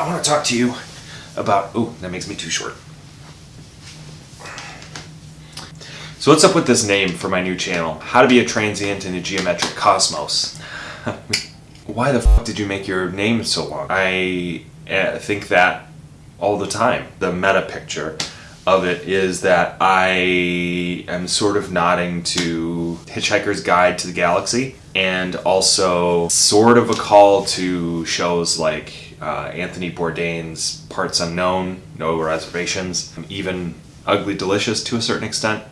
I want to talk to you about. Oh, that makes me too short. So what's up with this name for my new channel? How to be a transient in a geometric cosmos. Why the fuck did you make your name so long? I uh, think that all the time. The meta picture of it is that I am sort of nodding to Hitchhiker's Guide to the Galaxy and also sort of a call to shows like uh, Anthony Bourdain's Parts Unknown, No Reservations, even Ugly Delicious to a certain extent.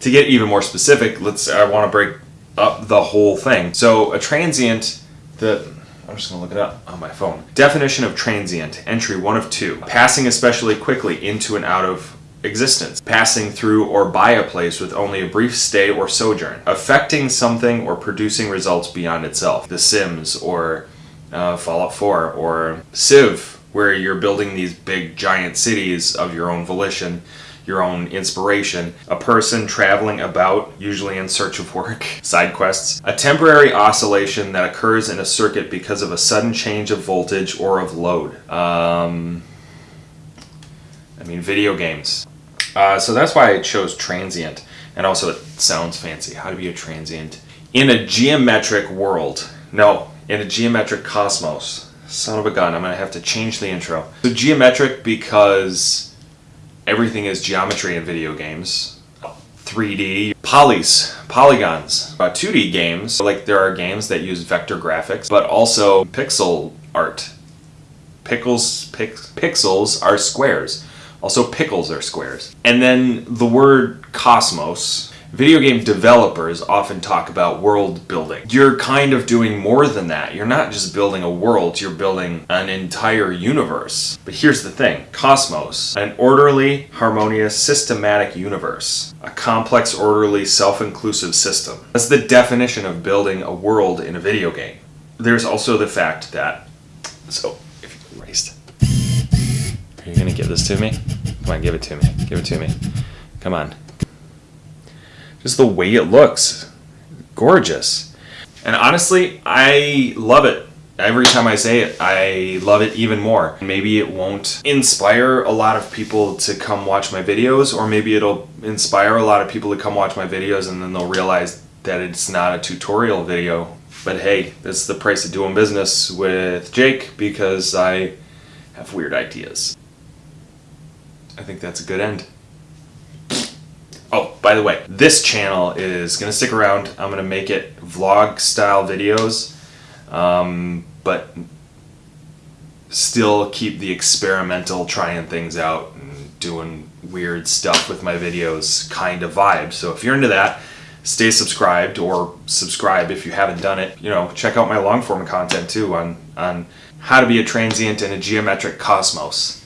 To get even more specific, let's I want to break up the whole thing. So a transient that I'm just gonna look it up on my phone. Definition of transient, entry one of two. Passing especially quickly into and out of existence, passing through or by a place with only a brief stay or sojourn, affecting something or producing results beyond itself. The Sims or uh, Fallout 4 or Civ, where you're building these big giant cities of your own volition your own inspiration, a person traveling about, usually in search of work, side quests, a temporary oscillation that occurs in a circuit because of a sudden change of voltage or of load. Um, I mean, video games. Uh, so that's why I chose transient, and also it sounds fancy. How to be a transient in a geometric world. No, in a geometric cosmos. Son of a gun, I'm gonna have to change the intro. So geometric because everything is geometry in video games. 3D, polys, polygons. Uh, 2D games, like there are games that use vector graphics, but also pixel art. Pickles, pixels are squares. Also pickles are squares. And then the word cosmos, Video game developers often talk about world building. You're kind of doing more than that. You're not just building a world, you're building an entire universe. But here's the thing, Cosmos, an orderly, harmonious, systematic universe. A complex, orderly, self-inclusive system. That's the definition of building a world in a video game. There's also the fact that, so, if you erased, are you gonna give this to me? Come on, give it to me, give it to me. Come on, just the way it looks. Gorgeous. And honestly, I love it. Every time I say it, I love it even more. Maybe it won't inspire a lot of people to come watch my videos, or maybe it'll inspire a lot of people to come watch my videos and then they'll realize that it's not a tutorial video. But hey, that's the price of doing business with Jake because I have weird ideas. I think that's a good end. Oh, by the way, this channel is going to stick around. I'm going to make it vlog style videos, um, but still keep the experimental trying things out and doing weird stuff with my videos kind of vibe. So if you're into that, stay subscribed or subscribe if you haven't done it. You know, check out my long form content too on, on how to be a transient in a geometric cosmos.